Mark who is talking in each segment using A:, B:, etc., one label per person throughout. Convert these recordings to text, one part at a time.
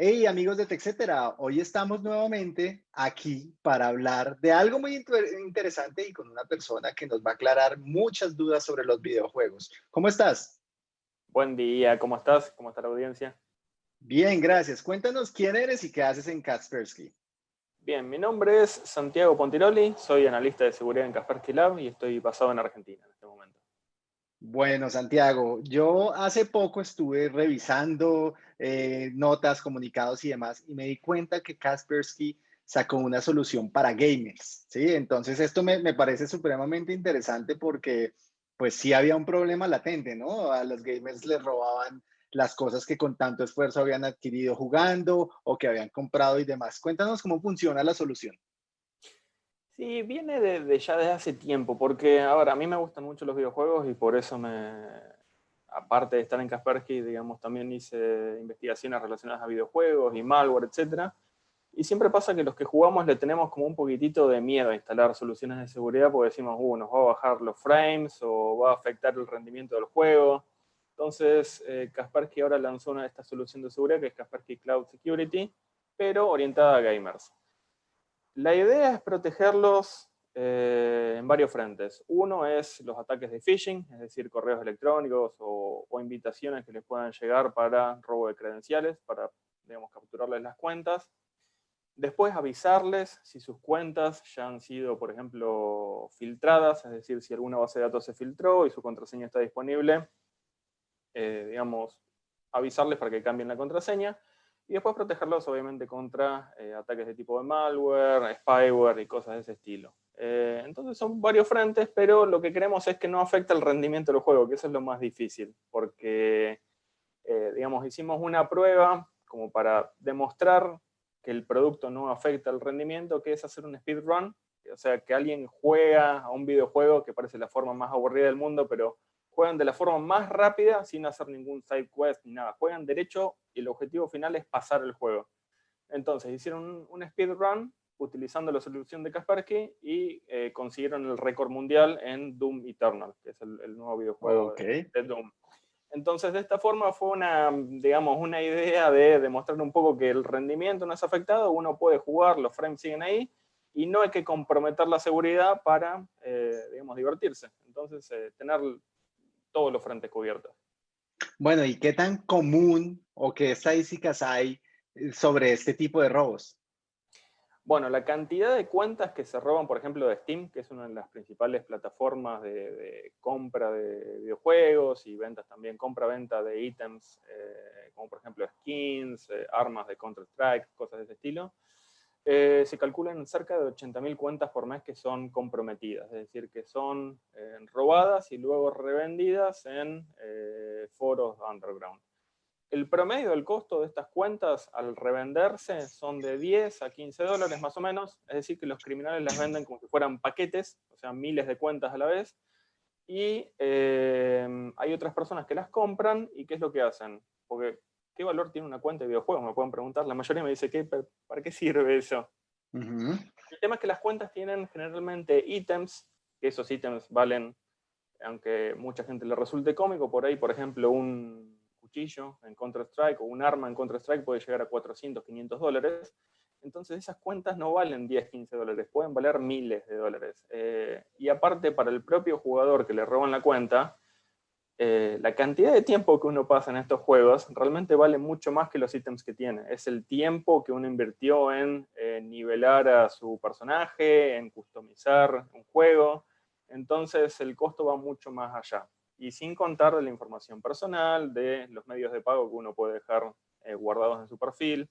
A: Hey amigos de TechCetera, hoy estamos nuevamente aquí para hablar de algo muy interesante y con una persona que nos va a aclarar muchas dudas sobre los videojuegos. ¿Cómo estás?
B: Buen día, ¿cómo estás? ¿Cómo está la audiencia?
A: Bien, gracias. Cuéntanos quién eres y qué haces en Kaspersky.
B: Bien, mi nombre es Santiago Pontiroli, soy analista de seguridad en Kaspersky Lab y estoy basado en Argentina en este momento.
A: Bueno, Santiago, yo hace poco estuve revisando eh, notas, comunicados y demás, y me di cuenta que Kaspersky sacó una solución para gamers, ¿sí? Entonces esto me, me, parece supremamente interesante porque pues sí había un problema latente, ¿no? A los gamers les robaban las cosas que con tanto esfuerzo habían adquirido jugando o que habían comprado y demás. Cuéntanos cómo funciona la solución.
B: Sí, viene de, ya desde hace tiempo, porque ahora a mí me gustan mucho los videojuegos y por eso me, aparte de estar en Kaspersky, digamos, también hice investigaciones relacionadas a videojuegos y malware, etc. Y siempre pasa que los que jugamos le tenemos como un poquitito de miedo a instalar soluciones de seguridad porque decimos, uh, nos va a bajar los frames o va a afectar el rendimiento del juego. Entonces, eh, Kaspersky ahora lanzó una, esta solución de seguridad que es Kaspersky Cloud Security, pero orientada a gamers. La idea es protegerlos eh, en varios frentes. Uno es los ataques de phishing, es decir, correos electrónicos o, invitaciones que les puedan llegar para robo de credenciales, para, digamos, capturarles las cuentas. Después avisarles si sus cuentas ya han sido, por ejemplo, filtradas, es decir, si alguna base de datos se filtró y su contraseña está disponible, eh, digamos, avisarles para que cambien la contraseña. Y después protegerlos, obviamente, contra eh, ataques de tipo de malware, spyware y cosas de ese estilo. Eh, entonces son varios frentes, pero lo que queremos es que no afecte el rendimiento del juego, que eso es lo más difícil, porque, eh, digamos, hicimos una prueba como para demostrar que el producto no afecta el rendimiento, que es hacer un speedrun, o sea, que alguien juega a un videojuego que parece la forma más aburrida del mundo, pero juegan de la forma más rápida sin hacer ningún side quest ni nada. Juegan derecho y el objetivo final es pasar el juego. Entonces hicieron un, speedrun utilizando la solución de Kaspersky y eh, consiguieron el récord mundial en Doom Eternal, que es el, nuevo videojuego de, Doom. Entonces, de esta forma fue una, digamos, una idea de demostrar un poco que el rendimiento no es afectado, uno puede jugar, los frames siguen ahí, y no hay que comprometer la seguridad para, eh, digamos, divertirse. Entonces, eh, tener todos los frentes cubiertos.
A: Bueno, ¿y qué tan común o qué estadísticas hay eh, sobre este tipo de robos?
B: Bueno, la cantidad de cuentas que se roban, por ejemplo, de Steam, que es una de las principales plataformas de, compra de videojuegos y ventas también, compra-venta de ítems, eh, como por ejemplo skins, eh, armas de Counter-Strike, cosas de ese estilo, eh, se calculan cerca de 80.000 cuentas por mes que son comprometidas, es decir, que son eh, robadas y luego revendidas en eh, foros underground. El promedio del costo de estas cuentas al revenderse son de 10 a 15 dólares más o menos, es decir, que los criminales las venden como si fueran paquetes, o sea, miles de cuentas a la vez, y hay otras personas que las compran, ¿y qué es lo que hacen? ¿Qué valor tiene una cuenta de videojuegos? Me pueden preguntar. La mayoría me dice, ¿qué, ¿para qué sirve eso? El tema es que las cuentas tienen generalmente ítems, que esos ítems valen, aunque mucha gente le resulte cómico, por ahí, por ejemplo, un cuchillo en Counter-Strike o un arma en Counter-Strike puede llegar a 400, 500 dólares. Entonces esas cuentas no valen 10, 15 dólares, pueden valer miles de dólares. Eh, y aparte, para el propio jugador que le roban la cuenta, eh, la cantidad de tiempo que uno pasa en estos juegos realmente vale mucho más que los ítems que tiene. Es el tiempo que uno invirtió en eh, nivelar a su personaje, en customizar un juego. Entonces el costo va mucho más allá. Y sin contar de la información personal, de los medios de pago que uno puede dejar eh, guardados en su perfil.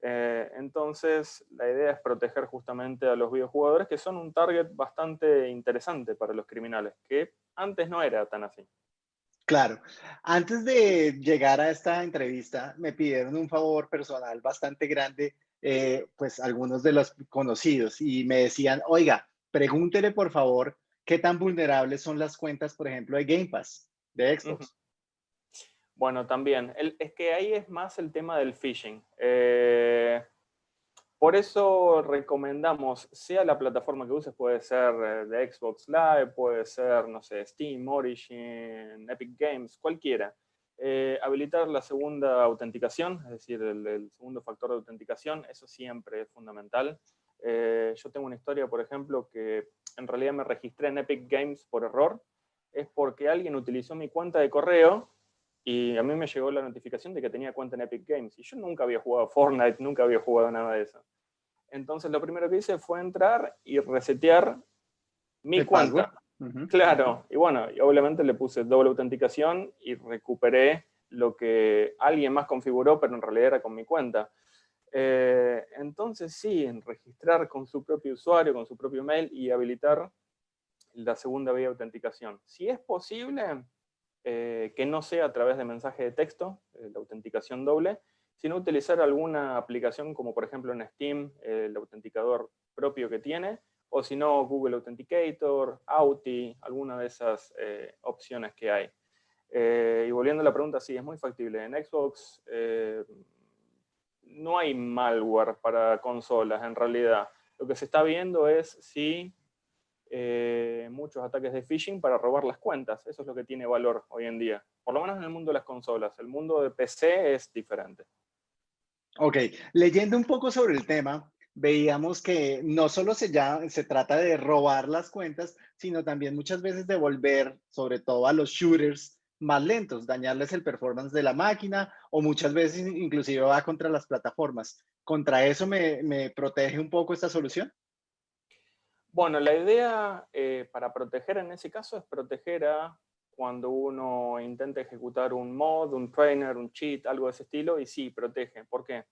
B: entonces la idea es proteger justamente a los videojugadores que son un target bastante interesante para los criminales, que antes no era tan así.
A: Claro. Antes de llegar a esta entrevista, me pidieron un favor personal bastante grande, eh, pues algunos de los conocidos, y me decían, oiga, pregúntele por favor qué tan vulnerables son las cuentas, por ejemplo, de Game Pass, de Xbox.
B: Bueno, también. es que ahí es más el tema del phishing. Eh, por eso recomendamos, sea la plataforma que uses, puede ser eh, de Xbox Live, puede ser, no sé, Steam, Origin, Epic Games, cualquiera. Eh, habilitar la segunda autenticación, es decir, el, segundo factor de autenticación, eso siempre es fundamental. Eh, yo tengo una historia, por ejemplo, que en realidad me registré en Epic Games por error, es porque alguien utilizó mi cuenta de correo y a mí me llegó la notificación de que tenía cuenta en Epic Games, y yo nunca había jugado Fortnite, nunca había jugado nada de eso. Entonces lo primero que hice fue entrar y resetear mi cuenta. Claro, y bueno, y obviamente le puse doble autenticación y recuperé lo que alguien más configuró, pero en realidad era con mi cuenta. Eh, entonces sí, en registrar con su propio usuario, con su propio mail y habilitar la segunda vía de autenticación. Si es posible, eh, que no sea a través de mensaje de texto, eh, la autenticación doble, sino utilizar alguna aplicación como por ejemplo en Steam, el autenticador propio que tiene, o si no, Google Authenticator, Auti, alguna de esas eh, opciones que hay. Eh, y volviendo a la pregunta, sí, es muy factible. En Xbox no hay malware para consolas, en realidad. Lo que se está viendo es si muchos ataques de phishing para robar las cuentas. Eso es lo que tiene valor hoy en día. Por lo menos en el mundo de las consolas. El mundo de PC es diferente.
A: Ok, leyendo un poco sobre el tema, veíamos que no solo se, ya, se trata de robar las cuentas, sino también muchas veces de volver, sobre todo a los shooters, más lentos, dañarles el performance de la máquina o muchas veces inclusive va contra las plataformas. ¿Contra eso me, protege un poco esta solución?
B: Bueno, la idea eh, para proteger en ese caso es proteger a cuando uno intenta ejecutar un mod, un trainer, un cheat, algo de ese estilo, y sí, protege. ¿Por qué?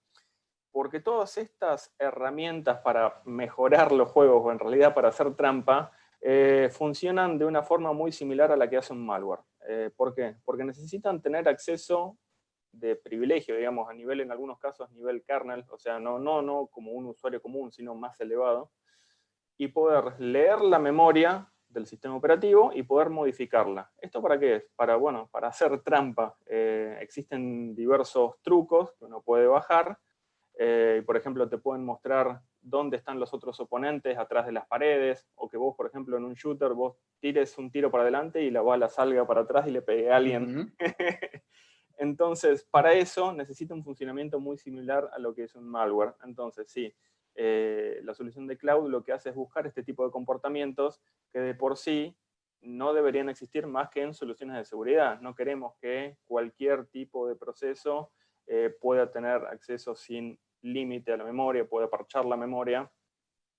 B: porque todas estas herramientas para mejorar los juegos, o en realidad para hacer trampa, eh, funcionan de una forma muy similar a la que hace un malware. Eh, ¿Por qué? Porque necesitan tener acceso de privilegio, digamos, a nivel, en algunos casos, nivel kernel, o sea, no, no, no como un usuario común, sino más elevado, y poder leer la memoria del sistema operativo y poder modificarla. ¿Esto para qué es? Para, bueno, para hacer trampa. Eh, existen diversos trucos que uno puede bajar, eh, por ejemplo, te pueden mostrar dónde están los otros oponentes atrás de las paredes, o que vos, por ejemplo, en un shooter, vos tires un tiro para adelante y la bala salga para atrás y le pegue a alguien. Entonces, para eso necesita un funcionamiento muy similar a lo que es un malware. Entonces, sí, eh, la solución de cloud lo que hace es buscar este tipo de comportamientos que de por sí no deberían existir más que en soluciones de seguridad. No queremos que cualquier tipo de proceso eh, pueda tener acceso sin límite a la memoria, pueda parchar la memoria,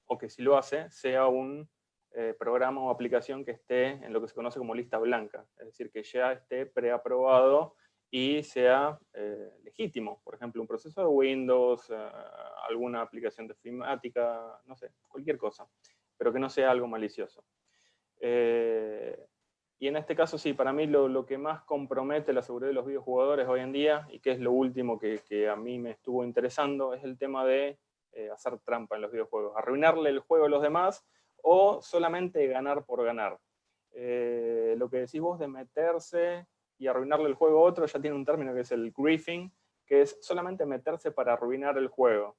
B: o que si lo hace, sea un eh, programa o aplicación que esté en lo que se conoce como lista blanca, es decir, que ya esté preaprobado y sea eh, legítimo. Por ejemplo, un proceso de Windows, alguna aplicación de filmática, no sé, cualquier cosa, pero que no sea algo malicioso. Y en este caso sí, para mí lo, que más compromete la seguridad de los videojugadores hoy en día, y que es lo último que, a mí me estuvo interesando, es el tema de eh, hacer trampa en los videojuegos, arruinarle el juego a los demás o solamente ganar por ganar. Eh, lo que decís vos de meterse y arruinarle el juego a otro ya tiene un término que es el griefing, que es solamente meterse para arruinar el juego.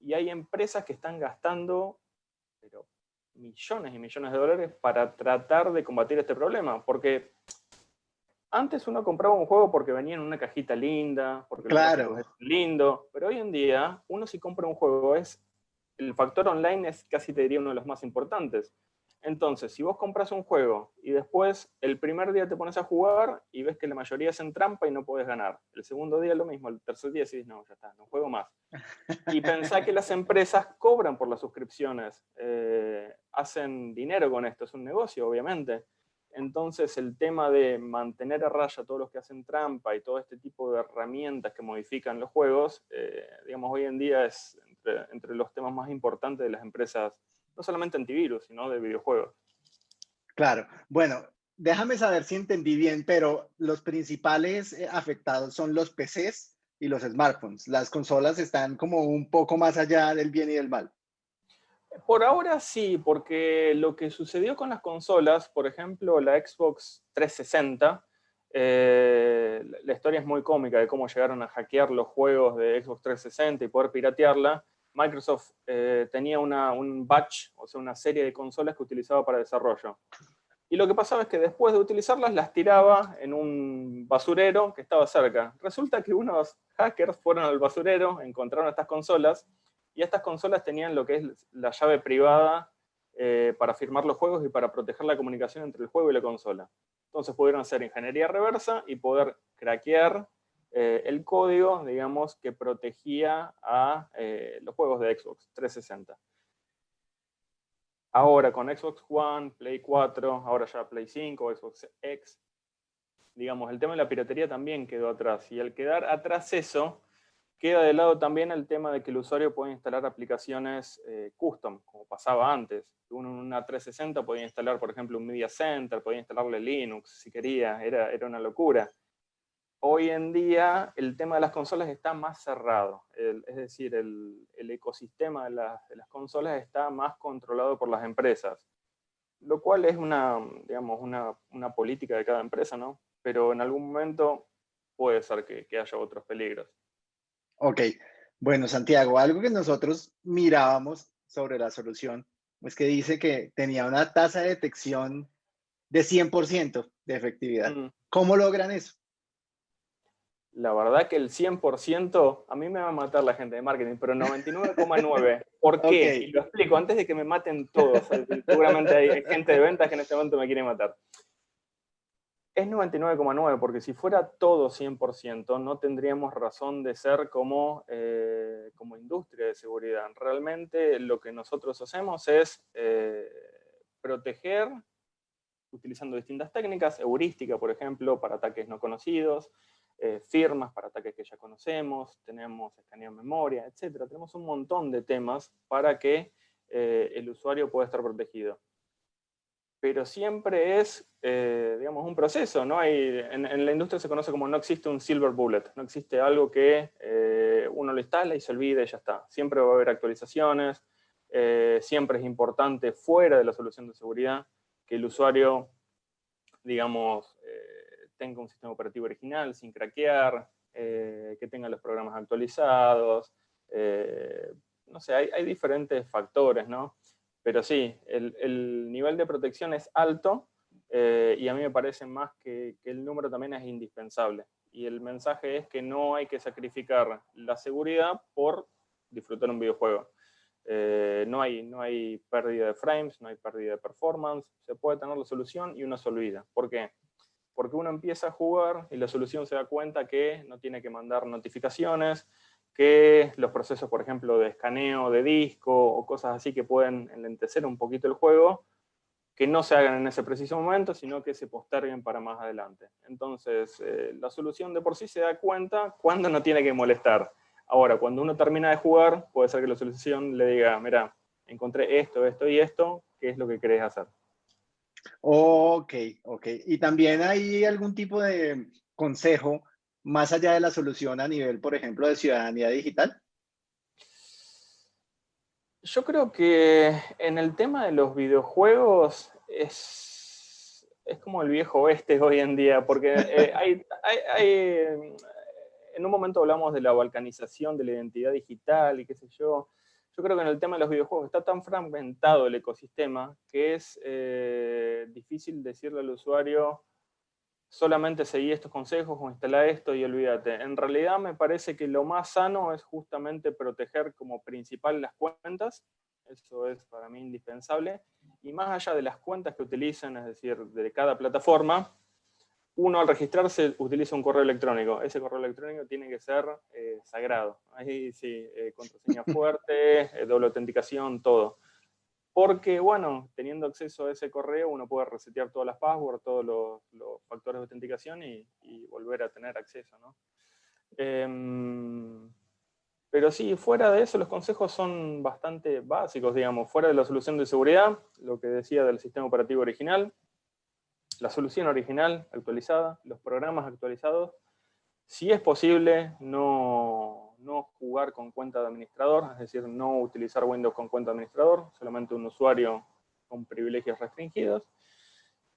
B: Y hay empresas que están gastando pero millones y millones de dólares para tratar de combatir este problema, porque antes uno compraba un juego porque venía en una cajita linda, porque
A: claro.
B: es lindo, pero hoy en día uno si compra un juego es, el factor online es casi te diría uno de los más importantes. Entonces, si vos compras un juego y después el primer día te pones a jugar y ves que la mayoría es en trampa y no puedes ganar. El segundo día lo mismo, el tercer día decís, no, ya está, no juego más. Y pensá que las empresas cobran por las suscripciones, eh, hacen dinero con esto, es un negocio, obviamente. Entonces, el tema de mantener a raya a todos los que hacen trampa y todo este tipo de herramientas que modifican los juegos, eh, digamos, hoy en día es entre los temas más importantes de las empresas no solamente antivirus, sino de videojuegos.
A: Claro, bueno, déjame saber si entendí bien, pero los principales eh, afectados son los PCs y los smartphones. Las consolas están como un poco más allá del bien y del mal.
B: Por ahora sí, porque lo que sucedió con las consolas, por ejemplo, la Xbox 360, eh, la historia es muy cómica de cómo llegaron a hackear los juegos de Xbox 360 y poder piratearla, Microsoft eh, tenía un batch, o sea, una serie de consolas que utilizaba para desarrollo. y lo que pasaba es que después de utilizarlas las tiraba en un basurero que estaba cerca. Resulta que unos hackers fueron al basurero, encontraron estas consolas, y estas consolas tenían lo que es la llave privada eh, para firmar los juegos y para proteger la comunicación entre el juego y la consola. Entonces pudieron hacer ingeniería reversa y poder craquear eh, el código, digamos, que protegía a eh, los juegos de Xbox 360. Ahora con Xbox One, Play 4, ahora ya Play 5, Xbox X, digamos, el tema de la piratería también quedó atrás. Y al quedar atrás eso, queda de lado también el tema de que el usuario puede instalar aplicaciones eh, custom, como pasaba antes. Uno en una 360 podía instalar, por ejemplo, un Media Center, podía instalarle Linux si quería, era, era una locura hoy en día el tema de las consolas está más cerrado, es decir, el, ecosistema de, las consolas está más controlado por las empresas, lo cual es una, digamos, una, política de cada empresa, ¿no? Pero en algún momento puede ser que, que haya otros peligros.
A: Ok, bueno Santiago, algo que nosotros mirábamos sobre la solución es que dice que tenía una tasa de detección de 100% de efectividad. Mm. ¿Cómo logran eso?
B: La verdad que el 100%, a mí me va a matar la gente de marketing, pero 99,9. ¿Por qué? Y lo explico antes de que me maten todos. Seguramente hay gente de ventas que en este momento me quiere matar. Es 99,9 porque si fuera todo 100% no tendríamos razón de ser como, eh, como industria de seguridad. Realmente lo que nosotros hacemos es eh, proteger utilizando distintas técnicas, heurística por ejemplo para ataques no conocidos, eh, firmas para ataques que ya conocemos, tenemos escaneo de memoria, etc. Tenemos un montón de temas para que eh, el usuario pueda estar protegido. Pero siempre es, eh, digamos, un proceso. ¿no? Hay, en, la industria se conoce como no existe un silver bullet, no existe algo que uno lo instala y se olvida y ya está. Siempre va a haber actualizaciones, siempre es importante fuera de la solución de seguridad que el usuario, digamos, tenga un sistema operativo original sin craquear, eh, que tenga los programas actualizados, eh, no sé, hay, diferentes factores, ¿no? Pero sí, el, nivel de protección es alto eh, y a mí me parece más que, el número también es indispensable. Y el mensaje es que no hay que sacrificar la seguridad por disfrutar un videojuego. no, hay, no hay pérdida de frames, no hay pérdida de performance, se puede tener la solución y uno se. ¿Por qué? Porque uno empieza a jugar y la solución se da cuenta que no tiene que mandar notificaciones, que los procesos, por ejemplo, de escaneo de disco o cosas así que pueden enlentecer un poquito el juego, que no se hagan en ese preciso momento, sino que se posterguen para más adelante. Entonces, eh, la solución de por sí se da cuenta cuando no tiene que molestar. Ahora, cuando uno termina de jugar, puede ser que la solución le diga, mira, encontré esto, esto y esto, ¿qué es lo que querés hacer?
A: Ok, ok. ¿Y también hay algún tipo de consejo más allá de la solución a nivel, por ejemplo, de ciudadanía digital?
B: Yo creo que en el tema de los videojuegos es, es como el viejo oeste hoy en día, porque eh, hay, en un momento hablamos de la balcanización de la identidad digital y qué sé yo, yo creo que en el tema de los videojuegos está tan fragmentado el ecosistema que es eh, difícil decirle al usuario solamente seguí estos consejos o instala esto y olvídate. En realidad me parece que lo más sano es justamente proteger como principal las cuentas, eso es para mí indispensable, y más allá de las cuentas que utilicen, es decir, de cada plataforma, uno al registrarse utiliza un correo electrónico. Ese correo electrónico tiene que ser eh, sagrado. Ahí sí, eh, contraseña fuerte, eh, doble autenticación, todo. Porque, bueno, teniendo acceso a ese correo, uno puede resetear todas las passwords, todos los, factores de autenticación y, volver a tener acceso, ¿no? Em, pero sí, fuera de eso, los consejos son bastante básicos, digamos. Fuera de la solución de seguridad, lo que decía del sistema operativo original, la solución original actualizada, los programas actualizados. Si es posible, no, no jugar con cuenta de administrador, es decir, no utilizar Windows con cuenta de administrador, solamente un usuario con privilegios restringidos.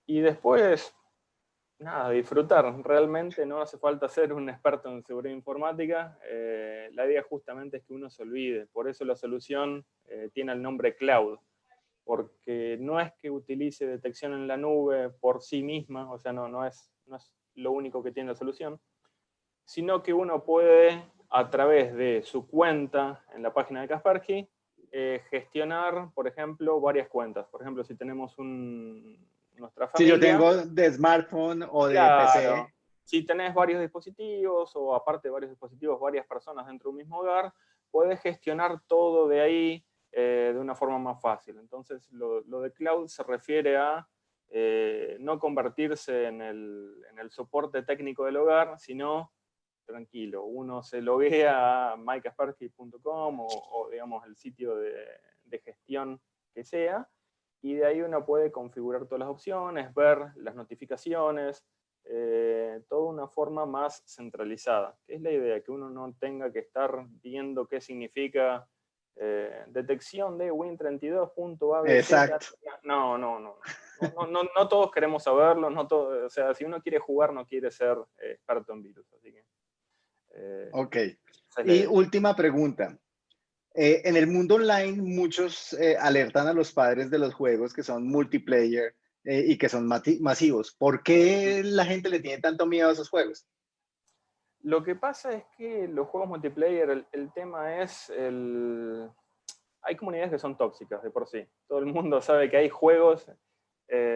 B: Y después, nada, disfrutar. Realmente no hace falta ser un experto en seguridad informática. Eh, la idea justamente es que uno se olvide. Por eso la solución eh, tiene el nombre cloud. Porque no es que utilice detección en la nube por sí misma, o sea, no, no, es, no es lo único que tiene la solución, sino que uno puede, a través de su cuenta en la página de Kaspersky, eh, gestionar, por ejemplo, varias cuentas. Por ejemplo, si tenemos un, nuestra familia...
A: Si yo tengo de smartphone o de PC.
B: Si tenés varios dispositivos o aparte de varios dispositivos, varias personas dentro de un mismo hogar, puedes gestionar todo de ahí eh, de una forma más fácil. Entonces, lo, de cloud se refiere a eh, no convertirse en el, en el soporte técnico del hogar, sino tranquilo, uno se loguea a mykaspersky.com o, digamos el sitio de, gestión que sea, y de ahí uno puede configurar todas las opciones, ver las notificaciones, eh, toda una forma más centralizada, es la idea, que uno no tenga que estar viendo qué significa eh, detección de Win32.abc.
A: Exacto.
B: No, no, no. No, no, no, todos queremos saberlo, no todo, o sea, si uno quiere jugar no quiere ser eh, experto en virus, así que
A: eh, ok. Y última pregunta. Eh, en el mundo online, muchos eh, alertan a los padres de los juegos que son multiplayer y que son masivos. ¿Por qué la gente le tiene tanto miedo a esos juegos?
B: Lo que pasa es que los juegos multiplayer, el, tema es el... Hay comunidades que son tóxicas de por sí. Todo el mundo sabe que hay juegos...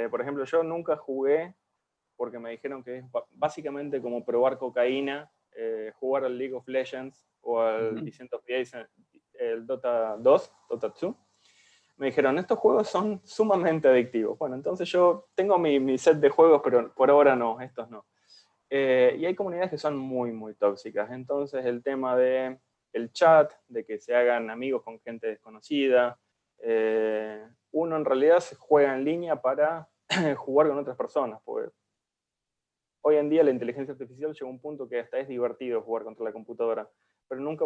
B: por ejemplo, yo nunca jugué porque me dijeron que es básicamente como probar cocaína eh, jugar al League of Legends o al of the el Dota 2, Dota 2, me dijeron, estos juegos son sumamente adictivos. Bueno, entonces yo tengo mi, set de juegos, pero por ahora no, estos no. Eh, y hay comunidades que son muy, muy tóxicas. Entonces el tema de el chat, de que se hagan amigos con gente desconocida, eh, uno en realidad se juega en línea para jugar con otras personas, Hoy en día la inteligencia artificial llega a un punto que hasta es divertido jugar contra la computadora, pero nunca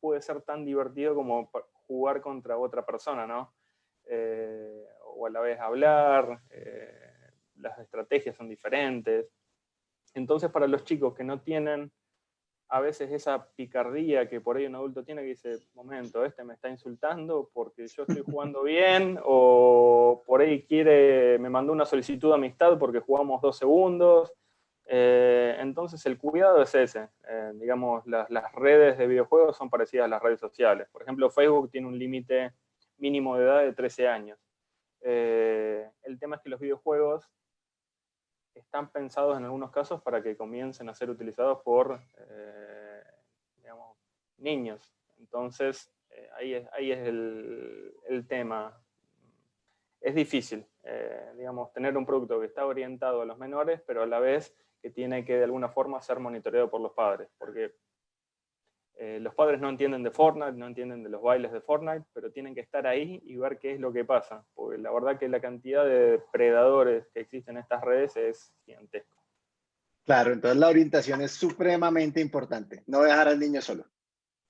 B: puede ser tan divertido como jugar contra otra persona, ¿no? Eh, o a la vez hablar, las estrategias son diferentes. Entonces para los chicos que no tienen a veces esa picardía que por ahí un adulto tiene que dice, momento, este me está insultando porque yo estoy jugando bien, o por ahí quiere, me mandó una solicitud de amistad porque jugamos dos segundos, eh, entonces el cuidado es ese. Eh, digamos, las, redes de videojuegos son parecidas a las redes sociales. Por ejemplo, Facebook tiene un límite mínimo de edad de 13 años. Eh, el tema es que los videojuegos están pensados en algunos casos para que comiencen a ser utilizados por digamos, niños. Entonces, ahí es, ahí es el, el tema. Es difícil, digamos, tener un producto que está orientado a los menores, pero a la vez que tiene que de alguna forma ser monitoreado por los padres, porque eh, los padres no entienden de Fortnite, no entienden de los bailes de Fortnite, pero tienen que estar ahí y ver qué es lo que pasa, porque la verdad que la cantidad de predadores que existen en estas redes es gigantesca.
A: Claro, entonces la orientación es supremamente importante, no dejar al niño solo.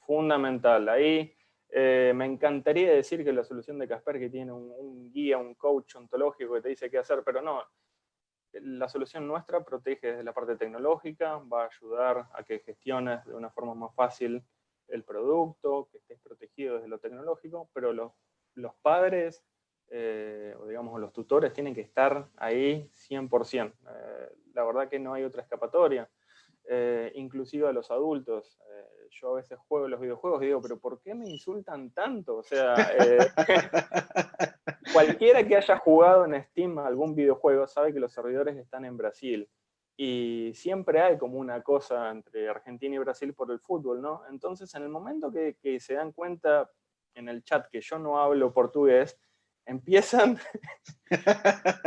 B: Fundamental, ahí eh, me encantaría decir que la solución de Casper que tiene un, un, guía, un coach ontológico que te dice qué hacer, pero no, la solución nuestra protege desde la parte tecnológica, va a ayudar a que gestiones de una forma más fácil el producto, que estés protegido desde lo tecnológico, pero los, padres, eh, o digamos los tutores, tienen que estar ahí 100%. Eh, la verdad que no hay otra escapatoria. Eh, inclusive a los adultos. Yo a veces juego los videojuegos y digo, pero ¿por qué me insultan tanto? O sea, eh, cualquiera que haya jugado en Steam algún videojuego sabe que los servidores están en Brasil. Y siempre hay como una cosa entre Argentina y Brasil por el fútbol, ¿no? Entonces, en el momento que, que se dan cuenta en el chat que yo no hablo portugués, empiezan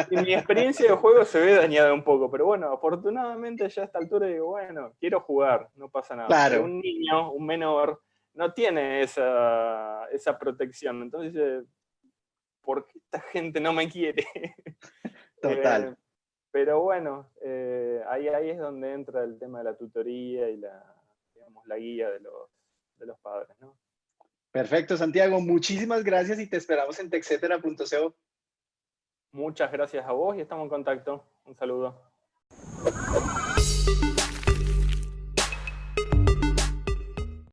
B: y mi experiencia de juego se ve dañada un poco, pero bueno, afortunadamente ya a esta altura digo, bueno, quiero jugar, no pasa nada. un niño, un menor, no tiene esa, esa protección, entonces ¿por qué esta gente no me quiere?
A: Total.
B: Eh, pero bueno, eh, ahí, ahí es donde entra el tema de la tutoría y la, digamos, la guía de los, de los padres, ¿no?
A: Perfecto, Santiago. Muchísimas gracias y te esperamos en texetera.co.
B: Muchas gracias a vos y estamos en contacto. Un saludo.